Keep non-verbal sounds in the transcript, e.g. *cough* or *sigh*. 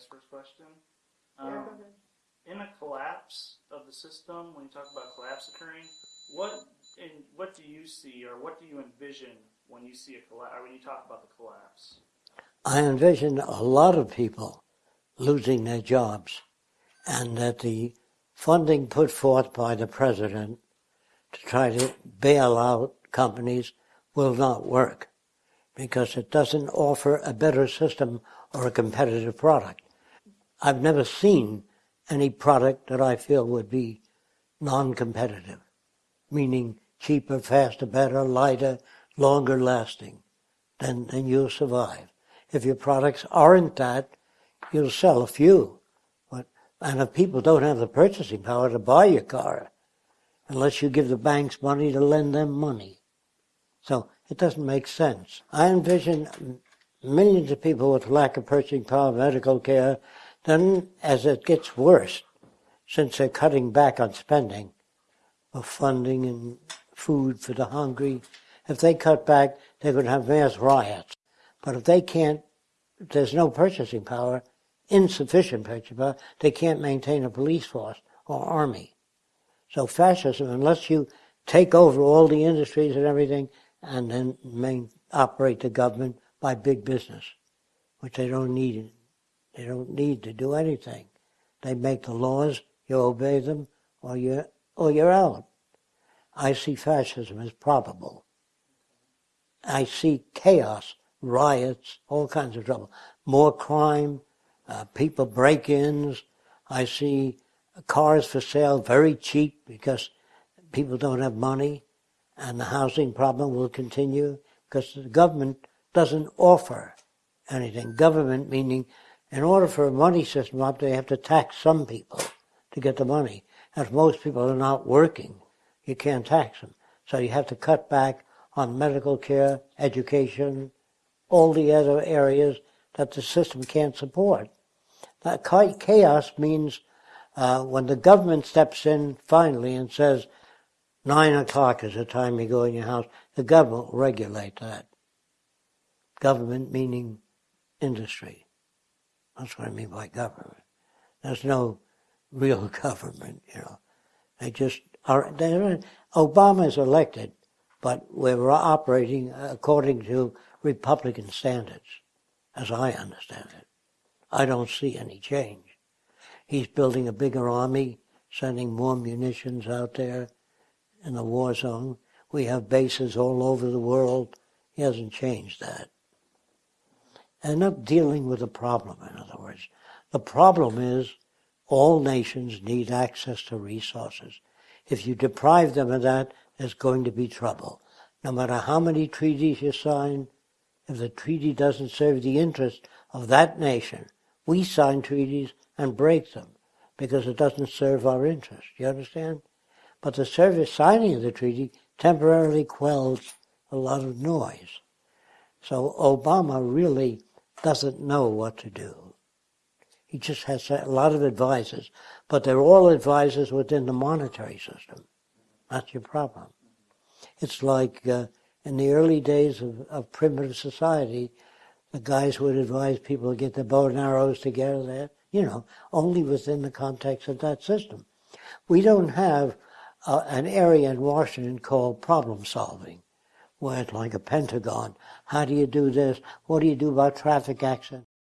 ask first question? Yeah, Um, go ahead. in a collapse of the system, when you talk about collapse occurring, what in what do you see or what do you envision when you see a collapse or when you talk about the collapse? I envision a lot of people losing their jobs and that the funding put forth by the president to try to bail out companies will not work because it doesn't offer a better system or a competitive product. I've never seen any product that I feel would be non-competitive, meaning cheaper, faster, better, lighter, longer lasting, then, then you'll survive. If your products aren't that, you'll sell a few. But, and if people don't have the purchasing power to buy your car, unless you give the banks money to lend them money. So it doesn't make sense. I envision millions of people with lack of purchasing power, medical care. Then, as it gets worse, since they're cutting back on spending of funding and food for the hungry, if they cut back, they're going to have mass riots. But if they can't, if there's no purchasing power, insufficient purchasing power, they can't maintain a police force or army. So fascism, unless you take over all the industries and everything, and then main, operate the government by big business, which they don't need. They don't need to do anything. They make the laws, you obey them, or you're, or you're out. I see fascism as probable. I see chaos, riots, all kinds of trouble. More crime, uh, people break-ins. I see cars for sale very cheap because people don't have money and the housing problem will continue because the government doesn't offer anything. Government meaning in order for a money system up, they have to tax some people to get the money. And If most people are not working, you can't tax them. So you have to cut back on medical care, education, all the other areas that the system can't support. That chaos means uh, when the government steps in finally and says, nine o'clock is the time you go in your house, the government will regulate that. Government meaning industry. That's what I mean by government. There's no real *laughs* government, you know. They just are, they're, Obama is elected, but we're operating according to Republican standards, as I understand it. I don't see any change. He's building a bigger army, sending more munitions out there in the war zone. We have bases all over the world. He hasn't changed that. And not dealing with the problem, in other words. The problem is all nations need access to resources. If you deprive them of that, there's going to be trouble. No matter how many treaties you sign, if the treaty doesn't serve the interest of that nation, we sign treaties and break them because it doesn't serve our interest. You understand? But the service signing of the treaty temporarily quells a lot of noise. So Obama really doesn't know what to do. He just has a lot of advisors, but they're all advisors within the monetary system. That's your problem. It's like uh, in the early days of, of primitive society, the guys would advise people to get their bow and arrows together, there, you know, only within the context of that system. We don't have uh, an area in Washington called problem solving, where it's like a pentagon. How do you do this? What do you do about traffic accidents?